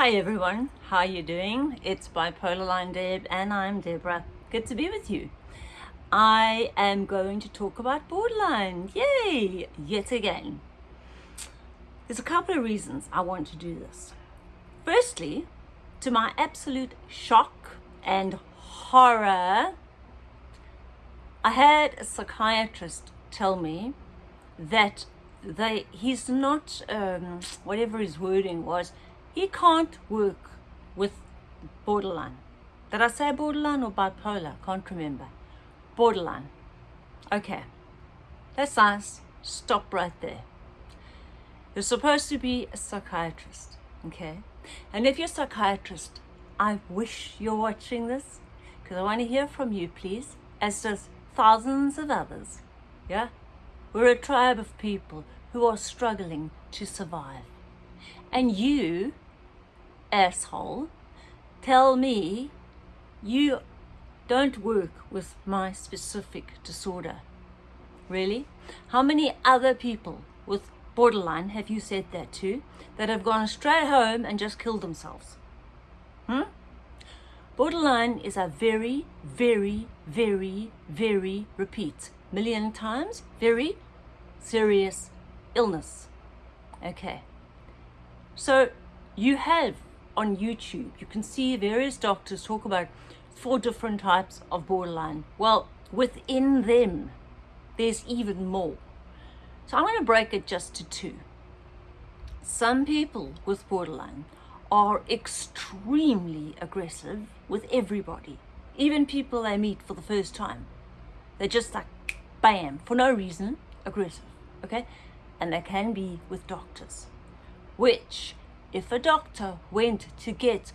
Hi everyone, how are you doing? It's Bipolar Line Deb and I'm Deborah. Good to be with you. I am going to talk about borderline. Yay! Yet again. There's a couple of reasons I want to do this. Firstly, to my absolute shock and horror, I had a psychiatrist tell me that they he's not um, whatever his wording was he can't work with borderline. Did I say borderline or bipolar? Can't remember. Borderline. Okay. That's nice stop right there. You're supposed to be a psychiatrist okay? And if you're a psychiatrist I wish you're watching this because I want to hear from you please as does thousands of others yeah? We're a tribe of people who are struggling to survive. And you, asshole, tell me you don't work with my specific disorder. Really? How many other people with borderline have you said that to that have gone straight home and just killed themselves? Hmm? Borderline is a very, very, very, very, repeat, million times, very serious illness. Okay. So you have on YouTube, you can see various doctors talk about four different types of borderline. Well, within them, there's even more. So I'm going to break it just to two. Some people with borderline are extremely aggressive with everybody, even people they meet for the first time. They're just like, bam, for no reason, aggressive, okay? And they can be with doctors, which if a doctor went to get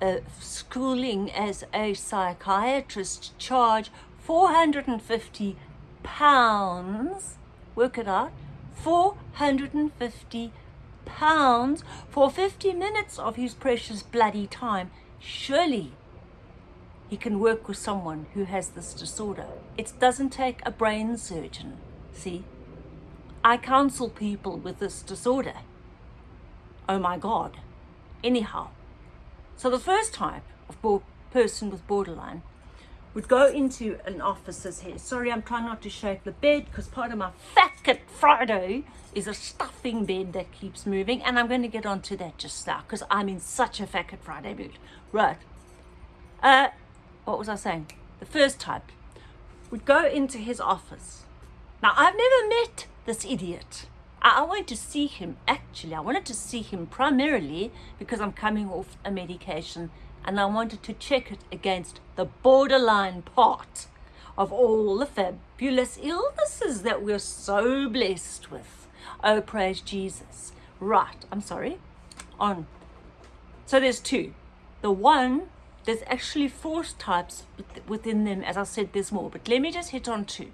a schooling as a psychiatrist charge 450 pounds, work it out, 450 pounds for 50 minutes of his precious bloody time, surely he can work with someone who has this disorder. It doesn't take a brain surgeon See, I counsel people with this disorder. Oh my God. Anyhow, so the first type of person with borderline would go into an officer's head. Sorry, I'm trying not to shake the bed because part of my Fat Kit Friday is a stuffing bed that keeps moving. And I'm going to get onto that just now because I'm in such a Fat Kit Friday mood. Right. Uh, what was I saying? The first type would go into his office now, I've never met this idiot. I, I wanted to see him, actually. I wanted to see him primarily because I'm coming off a medication and I wanted to check it against the borderline part of all the fabulous illnesses that we're so blessed with. Oh, praise Jesus. Right, I'm sorry. On. So there's two. The one, there's actually four types within them. As I said, there's more, but let me just hit on two.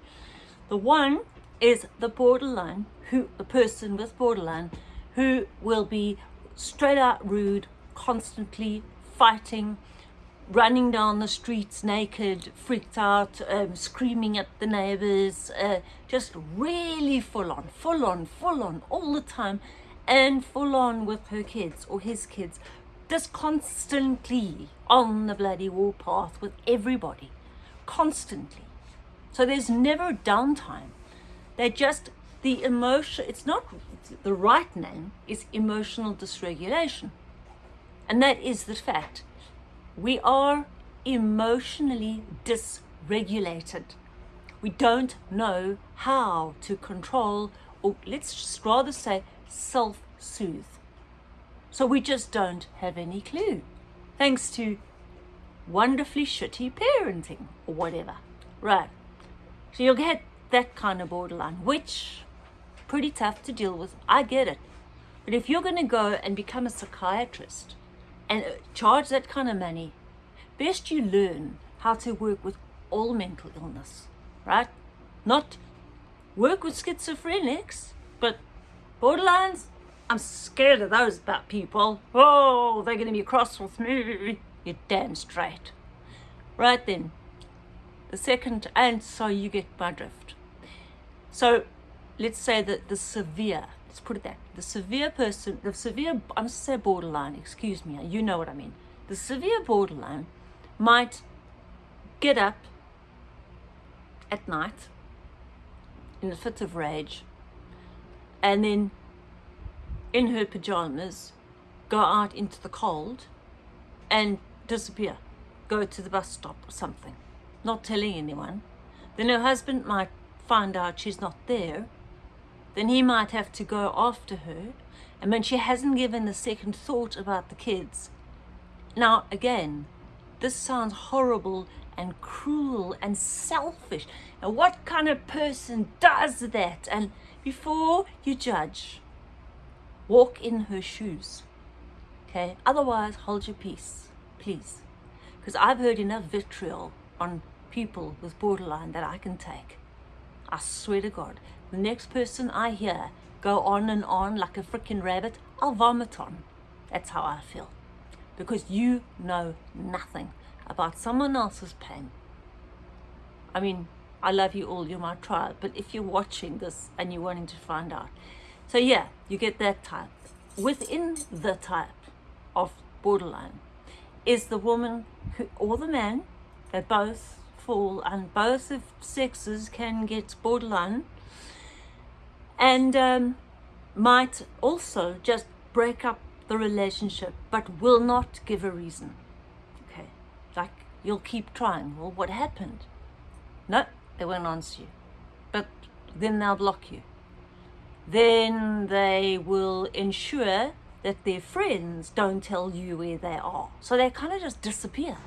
The one is the borderline, who the person with borderline, who will be straight out rude, constantly fighting, running down the streets naked, freaked out, um, screaming at the neighbors, uh, just really full on, full on, full on all the time, and full on with her kids or his kids, just constantly on the bloody warpath with everybody, constantly. So there's never downtime. They just, the emotion, it's not, the right name is emotional dysregulation. And that is the fact. We are emotionally dysregulated. We don't know how to control, or let's just rather say self-soothe. So we just don't have any clue, thanks to wonderfully shitty parenting or whatever. Right. So you'll get that kind of borderline, which pretty tough to deal with. I get it. But if you're going to go and become a psychiatrist and uh, charge that kind of money, best you learn how to work with all mental illness, right? Not work with schizophrenics, but borderlines, I'm scared of those that people. Oh, they're going to be cross with me. You're damn straight. Right then, the second, and so you get my drift. So let's say that the severe, let's put it that the severe person, the severe, I'm say borderline, excuse me, you know what I mean. The severe borderline might get up at night in a fit of rage and then in her pajamas go out into the cold and disappear, go to the bus stop or something, not telling anyone. Then her husband might find out she's not there. Then he might have to go after her. And when she hasn't given a second thought about the kids. Now, again, this sounds horrible and cruel and selfish. And what kind of person does that? And before you judge, walk in her shoes. Okay? Otherwise, hold your peace, please. Because I've heard enough vitriol on people with borderline that I can take. I swear to God, the next person I hear go on and on like a freaking rabbit, I'll vomit on. That's how I feel. Because you know nothing about someone else's pain. I mean, I love you all, you're my tribe, but if you're watching this and you're wanting to find out. So yeah, you get that type. Within the type of borderline is the woman who, or the man that both fall and both of sexes can get borderline and um, might also just break up the relationship but will not give a reason. Okay. Like you'll keep trying. Well what happened? No they won't answer you. But then they'll block you. Then they will ensure that their friends don't tell you where they are. So they kind of just disappear.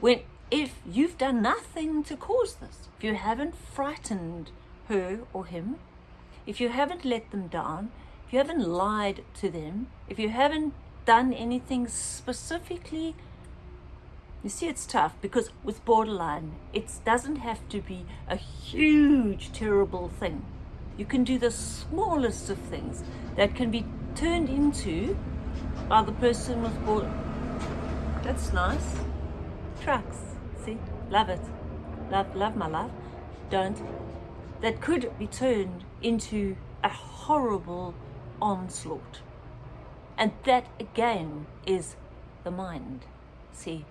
When if you've done nothing to cause this if you haven't frightened her or him if you haven't let them down, if you haven't lied to them, if you haven't done anything specifically, you see it's tough because with borderline, it doesn't have to be a huge, terrible thing. You can do the smallest of things that can be turned into by the person with borderline. That's nice. Trucks, see? Love it. Love, love my love. Don't that could be turned into a horrible onslaught. And that again is the mind. See,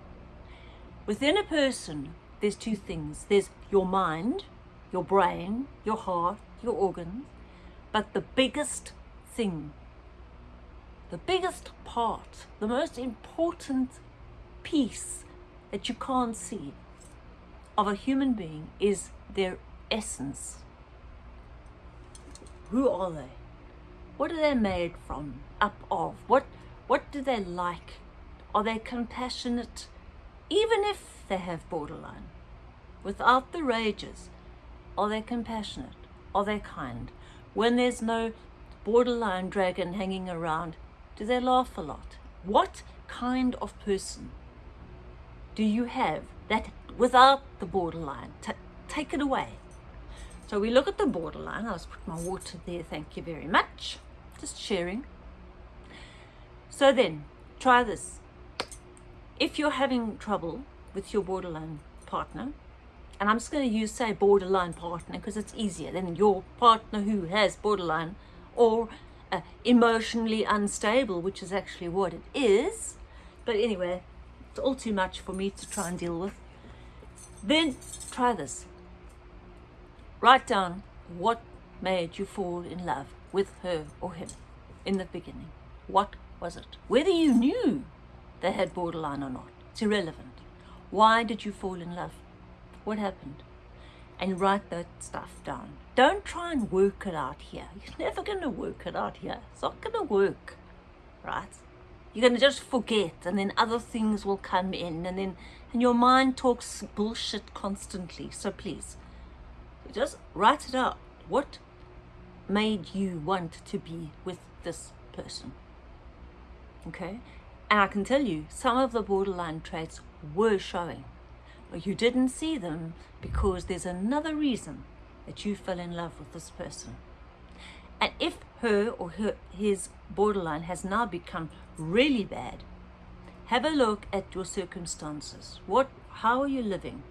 within a person, there's two things. There's your mind, your brain, your heart, your organs, but the biggest thing, the biggest part, the most important piece that you can't see of a human being is their essence. Who are they? What are they made from, up of? What, what do they like? Are they compassionate, even if they have borderline? Without the rages, are they compassionate? Are they kind? When there's no borderline dragon hanging around, do they laugh a lot? What kind of person do you have that without the borderline? T take it away. So we look at the borderline. I'll just put my water there. Thank you very much. Just sharing. So then, try this. If you're having trouble with your borderline partner, and I'm just going to use, say, borderline partner because it's easier than your partner who has borderline or uh, emotionally unstable, which is actually what it is. But anyway, it's all too much for me to try and deal with. Then try this. Write down what made you fall in love with her or him in the beginning. What was it? Whether you knew they had borderline or not, it's irrelevant. Why did you fall in love? What happened? And write that stuff down. Don't try and work it out here. You're never going to work it out here. It's not going to work, right? You're going to just forget and then other things will come in and then and your mind talks bullshit constantly. So please, just write it out. What made you want to be with this person? Okay? And I can tell you, some of the borderline traits were showing, but you didn't see them because there's another reason that you fell in love with this person. And if her or her, his borderline has now become really bad, have a look at your circumstances. What, how are you living?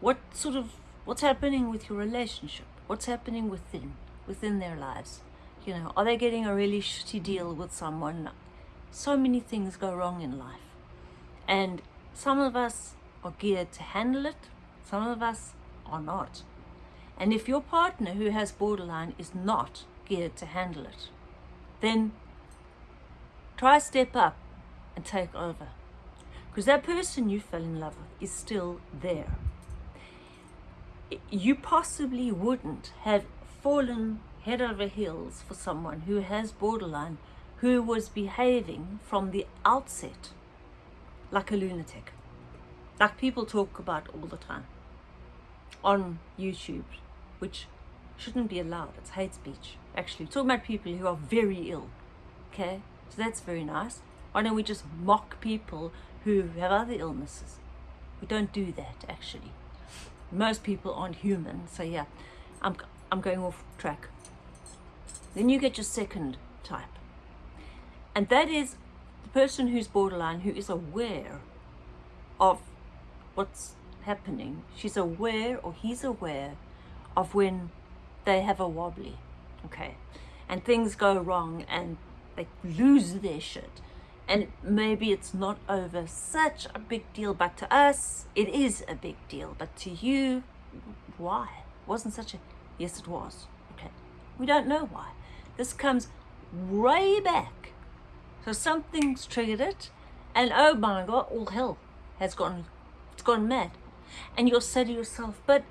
What sort of What's happening with your relationship? What's happening within, within their lives? You know, are they getting a really shitty deal with someone? So many things go wrong in life. And some of us are geared to handle it, some of us are not. And if your partner who has borderline is not geared to handle it, then try step up and take over. Because that person you fell in love with is still there. You possibly wouldn't have fallen head over heels for someone who has borderline, who was behaving from the outset like a lunatic. Like people talk about all the time on YouTube, which shouldn't be allowed. It's hate speech. Actually, we're talking about people who are very ill. Okay, so that's very nice. Why don't we just mock people who have other illnesses? We don't do that actually. Most people aren't human, so yeah, I'm I'm going off track. Then you get your second type, and that is the person who's borderline who is aware of what's happening. She's aware or he's aware of when they have a wobbly, okay, and things go wrong and they lose their shit. And maybe it's not over such a big deal, but to us, it is a big deal. But to you, why? It wasn't such a, yes, it was. Okay. We don't know why. This comes way back. So something's triggered it, and oh my God, all hell has gone, it's gone mad. And you'll say to yourself, but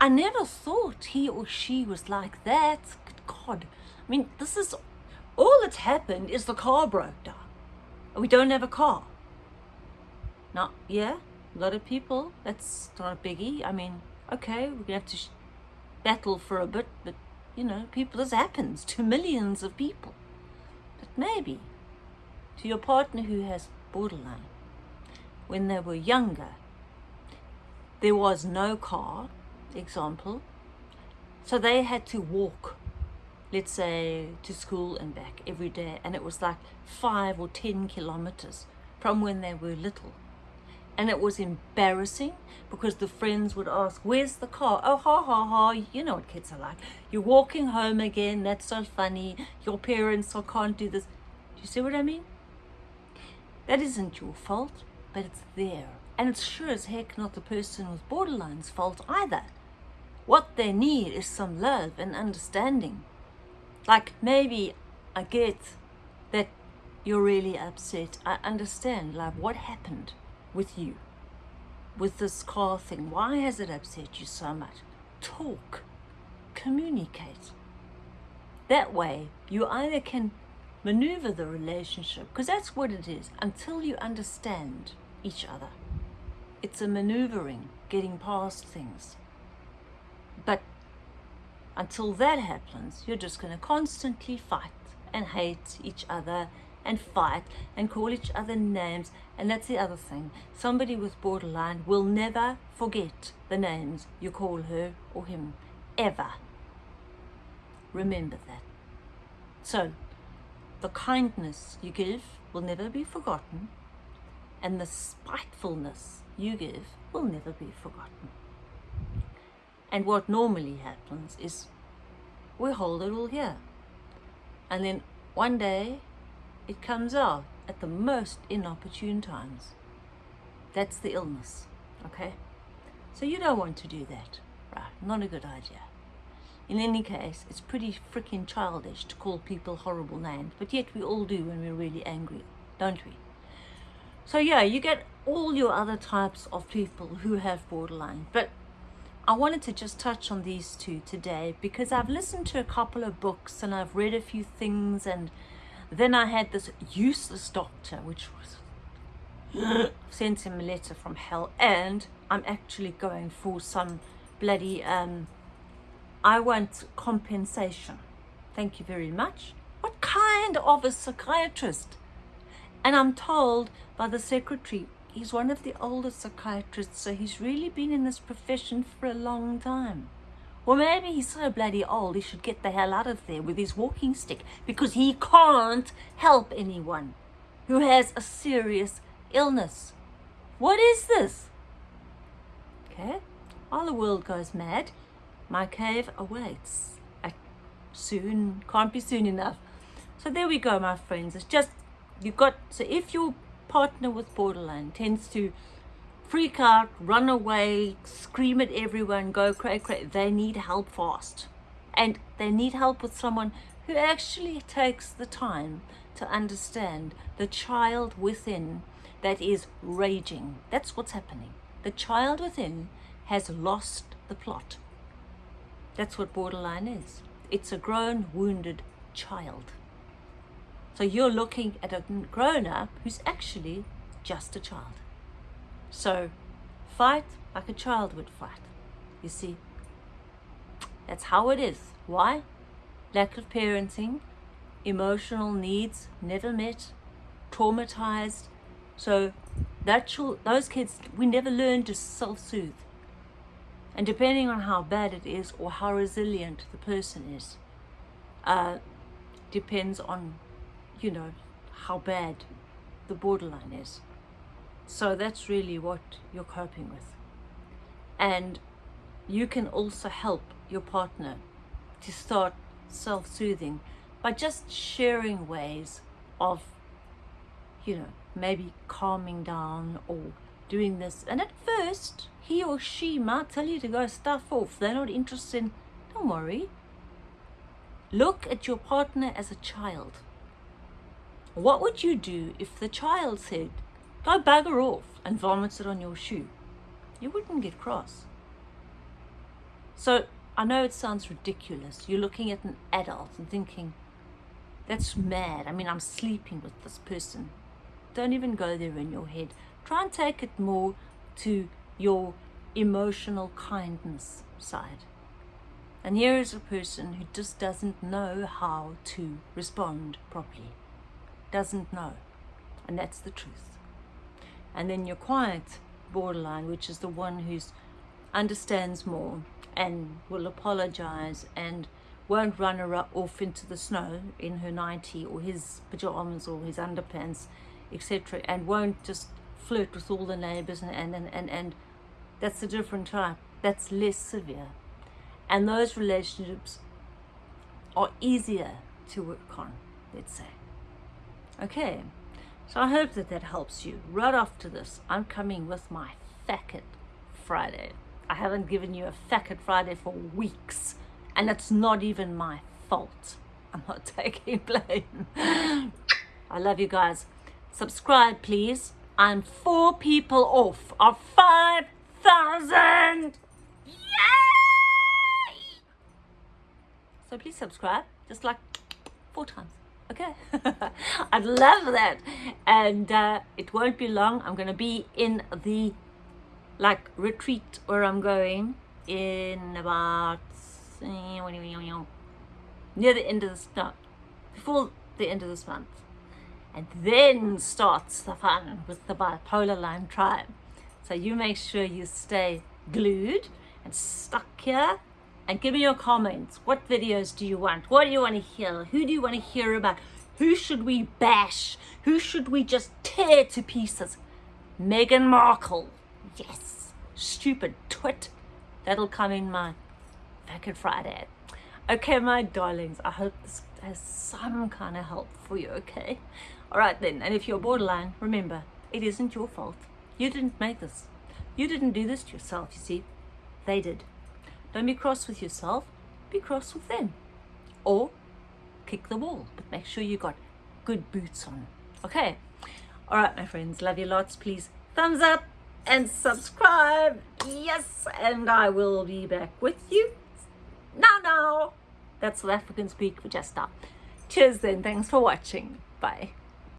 I never thought he or she was like that. Good God. I mean, this is all that's happened is the car broke down. We don't have a car. Not, yeah, a lot of people, that's not a biggie. I mean, okay, we're going to have to battle for a bit, but, you know, people, this happens to millions of people. But maybe to your partner who has borderline, when they were younger, there was no car, example, so they had to walk let's say to school and back every day and it was like five or ten kilometers from when they were little. And it was embarrassing because the friends would ask where's the car? Oh ha ha ha you know what kids are like. You're walking home again that's so funny. Your parents so can't do this. Do you see what i mean? That isn't your fault but it's there. And it's sure as heck not the person with borderline's fault either. What they need is some love and understanding like maybe I get that you're really upset. I understand like what happened with you with this car thing. Why has it upset you so much? Talk, communicate. That way you either can maneuver the relationship because that's what it is until you understand each other. It's a maneuvering, getting past things. But until that happens, you're just going to constantly fight and hate each other and fight and call each other names. And that's the other thing. Somebody with borderline will never forget the names you call her or him, ever. Remember that. So, the kindness you give will never be forgotten, and the spitefulness you give will never be forgotten. And what normally happens is we hold it all here. And then one day it comes out at the most inopportune times. That's the illness, okay? So you don't want to do that, right? Not a good idea. In any case, it's pretty freaking childish to call people horrible names, but yet we all do when we're really angry, don't we? So yeah, you get all your other types of people who have borderline, but I wanted to just touch on these two today because I've listened to a couple of books and I've read a few things and then I had this useless doctor which was sent him a letter from hell and I'm actually going for some bloody um I want compensation. Thank you very much. What kind of a psychiatrist? And I'm told by the secretary he's one of the oldest psychiatrists, so he's really been in this profession for a long time. Or maybe he's so bloody old he should get the hell out of there with his walking stick because he can't help anyone who has a serious illness. What is this? Okay, while the world goes mad, my cave awaits I soon. Can't be soon enough. So there we go, my friends. It's just, you got, so if your partner with borderline tends to freak out, run away, scream at everyone, go cray cray, they need help fast. And they need help with someone who actually takes the time to understand the child within that is raging. That's what's happening. The child within has lost the plot. That's what borderline is. It's a grown, wounded child. So you're looking at a grown-up who's actually just a child. So fight like a child would fight. You see, that's how it is. Why? Lack of parenting, emotional needs never met, traumatized. So that those kids, we never learn to self-soothe. And depending on how bad it is or how resilient the person is, uh, depends on, you know, how bad the borderline is. So that's really what you're coping with. And you can also help your partner to start self-soothing by just sharing ways of, you know, maybe calming down or doing this. And at first, he or she might tell you to go stuff off. They're not interested in, don't worry. Look at your partner as a child. What would you do if the child said, go bugger off and vomits it on your shoe? You wouldn't get cross. So I know it sounds ridiculous. You're looking at an adult and thinking, that's mad. I mean, I'm sleeping with this person. Don't even go there in your head. Try and take it more to your emotional kindness side. And here is a person who just doesn't know how to respond properly. Doesn't know. And that's the truth. And then your quiet borderline, which is the one who's understands more and will apologize and won't run her off into the snow in her 90 or his pajamas or his underpants, etc. and won't just flirt with all the neighbors and, and, and, and, and that's a different type. That's less severe. And those relationships are easier to work on, let's say. Okay, so I hope that that helps you. Right after this, I'm coming with my Facket Friday. I haven't given you a Facket Friday for weeks, and it's not even my fault. I'm not taking blame. I love you guys. Subscribe, please. I'm four people off of 5,000. Yay! So please subscribe, just like four times. Okay, I'd love that. And uh, it won't be long. I'm going to be in the like retreat where I'm going in about near the end of this month, before the end of this month. And then starts the fun with the bipolar line tribe. So you make sure you stay glued and stuck here and give me your comments. What videos do you want? What do you want to hear? Who do you want to hear about? Who should we bash? Who should we just tear to pieces? Meghan Markle. Yes. Stupid twit. That'll come in my Facket Friday. Okay, my darlings, I hope this has some kind of help for you, okay? All right then, and if you're borderline, remember, it isn't your fault. You didn't make this. You didn't do this to yourself, you see. They did. Don't be cross with yourself, be cross with them. Or kick the wall, but make sure you got good boots on. Okay. All right, my friends, love you lots. Please thumbs up and subscribe. Yes, and I will be back with you. Now, now. That's South African speak for just now. Cheers then. Thanks for watching. Bye.